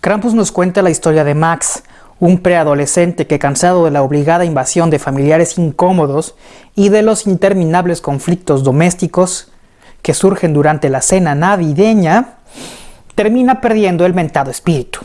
Krampus nos cuenta la historia de Max, un preadolescente que cansado de la obligada invasión de familiares incómodos y de los interminables conflictos domésticos que surgen durante la cena navideña, termina perdiendo el mentado espíritu.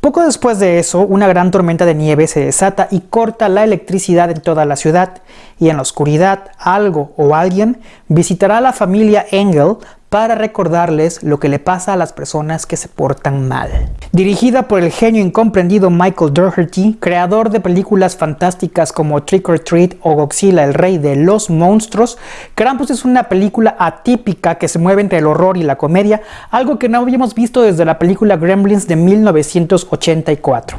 Poco después de eso, una gran tormenta de nieve se desata y corta la electricidad en toda la ciudad, y en la oscuridad algo o alguien visitará a la familia Engel para recordarles lo que le pasa a las personas que se portan mal. Dirigida por el genio incomprendido Michael Dougherty, creador de películas fantásticas como Trick or Treat o Godzilla, el rey de los monstruos, Krampus es una película atípica que se mueve entre el horror y la comedia, algo que no habíamos visto desde la película Gremlins de 1984.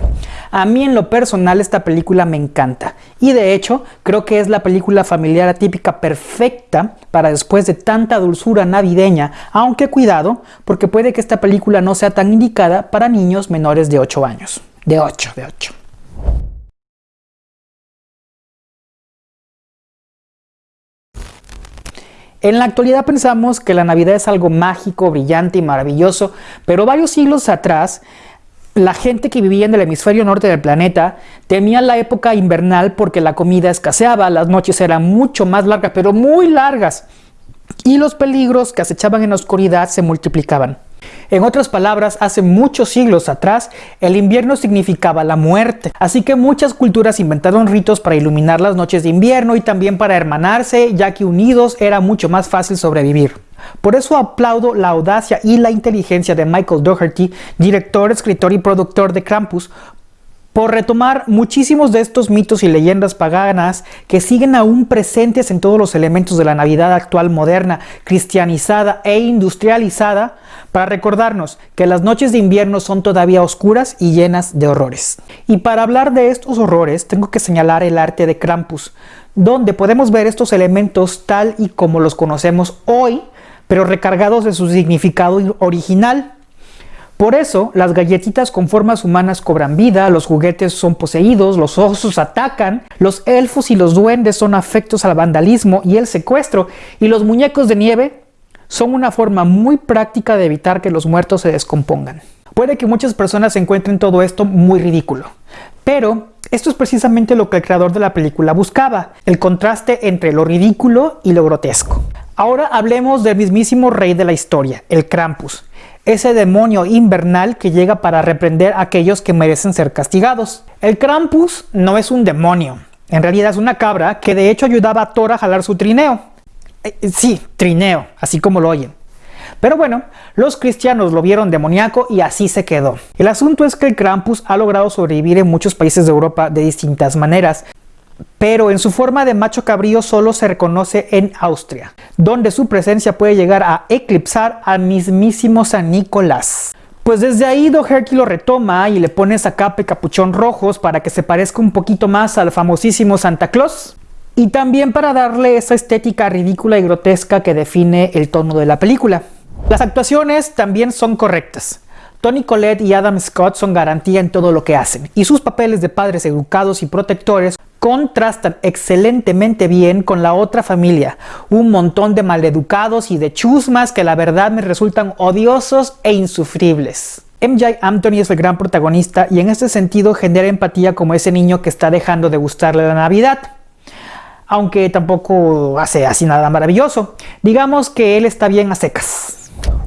A mí en lo personal esta película me encanta y de hecho creo que es la película familiar atípica perfecta para después de tanta dulzura navideña, aunque cuidado porque puede que esta película no sea tan indicada para niños menores de 8 años. De 8, de 8. En la actualidad pensamos que la Navidad es algo mágico, brillante y maravilloso, pero varios siglos atrás la gente que vivía en el hemisferio norte del planeta temía la época invernal porque la comida escaseaba, las noches eran mucho más largas, pero muy largas, y los peligros que acechaban en la oscuridad se multiplicaban. En otras palabras, hace muchos siglos atrás, el invierno significaba la muerte, así que muchas culturas inventaron ritos para iluminar las noches de invierno y también para hermanarse, ya que unidos era mucho más fácil sobrevivir. Por eso aplaudo la audacia y la inteligencia de Michael Dougherty, director, escritor y productor de Krampus, por retomar muchísimos de estos mitos y leyendas paganas que siguen aún presentes en todos los elementos de la Navidad actual moderna, cristianizada e industrializada, para recordarnos que las noches de invierno son todavía oscuras y llenas de horrores. Y para hablar de estos horrores tengo que señalar el arte de Krampus, donde podemos ver estos elementos tal y como los conocemos hoy pero recargados de su significado original. Por eso, las galletitas con formas humanas cobran vida, los juguetes son poseídos, los osos atacan, los elfos y los duendes son afectos al vandalismo y el secuestro, y los muñecos de nieve son una forma muy práctica de evitar que los muertos se descompongan. Puede que muchas personas encuentren todo esto muy ridículo, pero esto es precisamente lo que el creador de la película buscaba, el contraste entre lo ridículo y lo grotesco. Ahora hablemos del mismísimo rey de la historia, el Krampus, ese demonio invernal que llega para reprender a aquellos que merecen ser castigados. El Krampus no es un demonio, en realidad es una cabra que de hecho ayudaba a Thor a jalar su trineo. Eh, eh, sí, trineo, así como lo oyen. Pero bueno, los cristianos lo vieron demoníaco y así se quedó. El asunto es que el Krampus ha logrado sobrevivir en muchos países de Europa de distintas maneras, pero en su forma de macho cabrío solo se reconoce en Austria, donde su presencia puede llegar a eclipsar al mismísimo San Nicolás. Pues desde ahí Doherty lo retoma y le pone esa capa y capuchón rojos para que se parezca un poquito más al famosísimo Santa Claus. Y también para darle esa estética ridícula y grotesca que define el tono de la película. Las actuaciones también son correctas. Tony Collette y Adam Scott son garantía en todo lo que hacen, y sus papeles de padres educados y protectores contrastan excelentemente bien con la otra familia, un montón de maleducados y de chusmas que la verdad me resultan odiosos e insufribles. MJ Anthony es el gran protagonista y en este sentido genera empatía como ese niño que está dejando de gustarle la Navidad. Aunque tampoco hace así nada maravilloso. Digamos que él está bien a secas.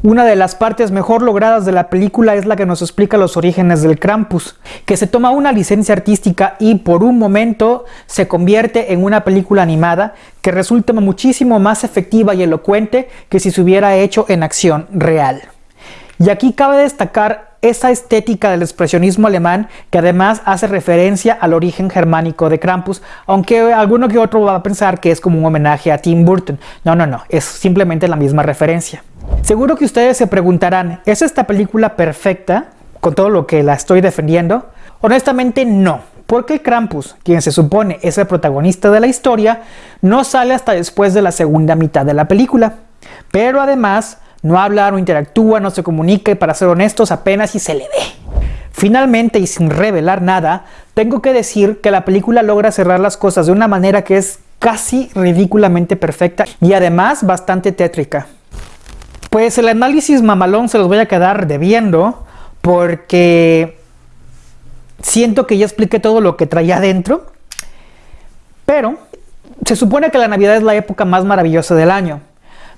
Una de las partes mejor logradas de la película es la que nos explica los orígenes del Krampus, que se toma una licencia artística y por un momento se convierte en una película animada que resulta muchísimo más efectiva y elocuente que si se hubiera hecho en acción real. Y aquí cabe destacar esa estética del expresionismo alemán que además hace referencia al origen germánico de Krampus, aunque alguno que otro va a pensar que es como un homenaje a Tim Burton. No, no, no, es simplemente la misma referencia. Seguro que ustedes se preguntarán, ¿es esta película perfecta con todo lo que la estoy defendiendo? Honestamente no, porque Krampus, quien se supone es el protagonista de la historia, no sale hasta después de la segunda mitad de la película. Pero además, no habla, no interactúa, no se comunica y para ser honestos apenas si se le ve. Finalmente y sin revelar nada, tengo que decir que la película logra cerrar las cosas de una manera que es casi ridículamente perfecta y además bastante tétrica. Pues el análisis mamalón se los voy a quedar debiendo porque siento que ya expliqué todo lo que traía adentro, pero se supone que la Navidad es la época más maravillosa del año.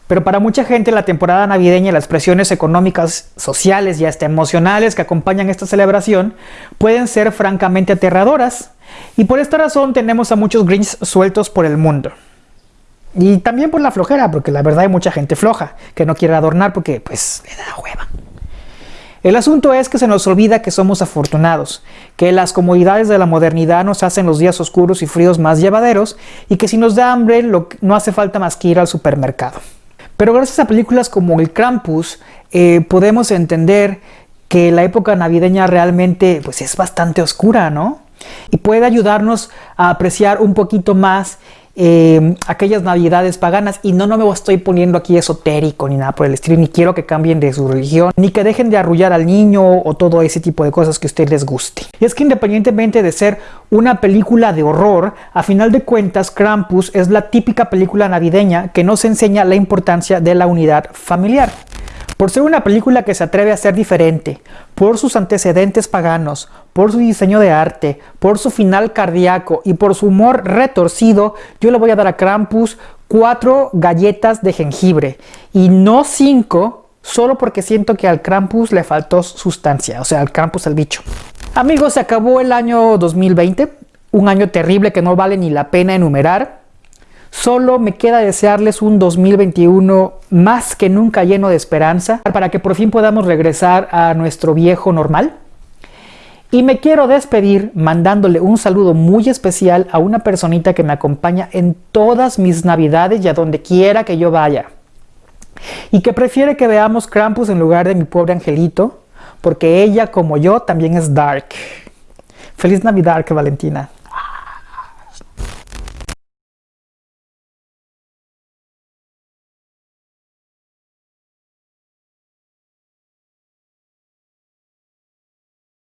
Pero para mucha gente la temporada navideña y las presiones económicas, sociales y hasta emocionales que acompañan esta celebración pueden ser francamente aterradoras. Y por esta razón tenemos a muchos Grinch sueltos por el mundo. Y también por la flojera, porque la verdad hay mucha gente floja que no quiere adornar porque pues le da hueva. El asunto es que se nos olvida que somos afortunados, que las comodidades de la modernidad nos hacen los días oscuros y fríos más llevaderos y que si nos da hambre no hace falta más que ir al supermercado. Pero gracias a películas como El Krampus eh, podemos entender que la época navideña realmente pues, es bastante oscura, ¿no? Y puede ayudarnos a apreciar un poquito más eh, aquellas navidades paganas y no, no me estoy poniendo aquí esotérico ni nada por el estilo, ni quiero que cambien de su religión, ni que dejen de arrullar al niño o todo ese tipo de cosas que a ustedes les guste. Y es que independientemente de ser una película de horror, a final de cuentas Krampus es la típica película navideña que nos enseña la importancia de la unidad familiar. Por ser una película que se atreve a ser diferente, por sus antecedentes paganos, por su diseño de arte, por su final cardíaco y por su humor retorcido, yo le voy a dar a Krampus cuatro galletas de jengibre y no cinco, solo porque siento que al Krampus le faltó sustancia, o sea, al Krampus el bicho. Amigos, se acabó el año 2020, un año terrible que no vale ni la pena enumerar. Solo me queda desearles un 2021 más que nunca lleno de esperanza para que por fin podamos regresar a nuestro viejo normal. Y me quiero despedir mandándole un saludo muy especial a una personita que me acompaña en todas mis navidades y a donde quiera que yo vaya. Y que prefiere que veamos Krampus en lugar de mi pobre angelito, porque ella como yo también es dark. Feliz Navidad, Valentina.